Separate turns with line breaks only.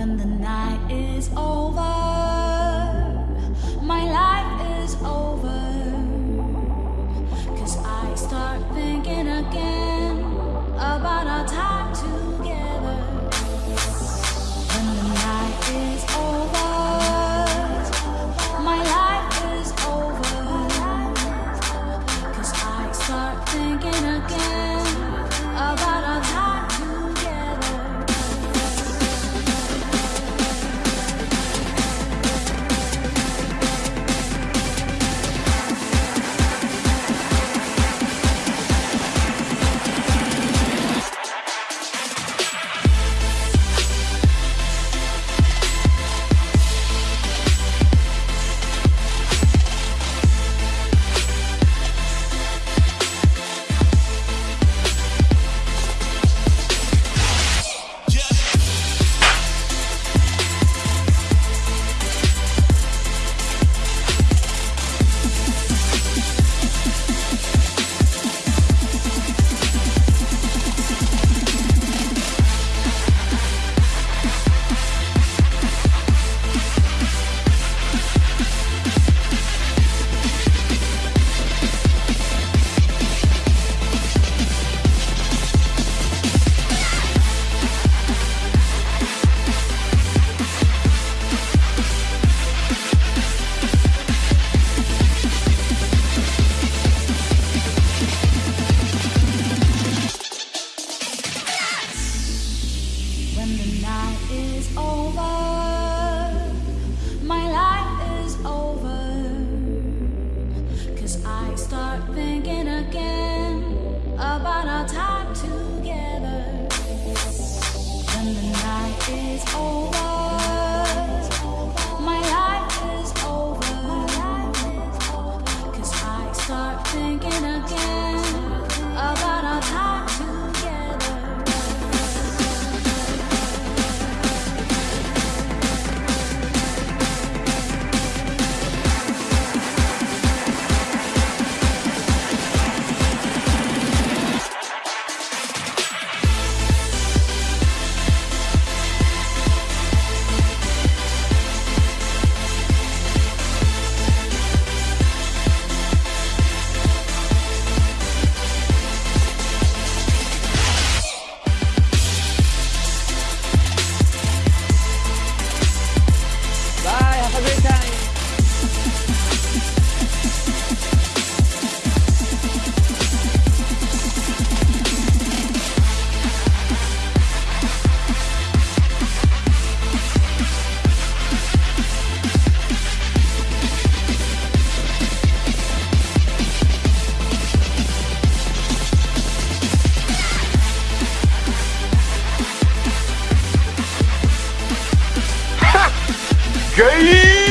when the night is over. Is over,
Gay!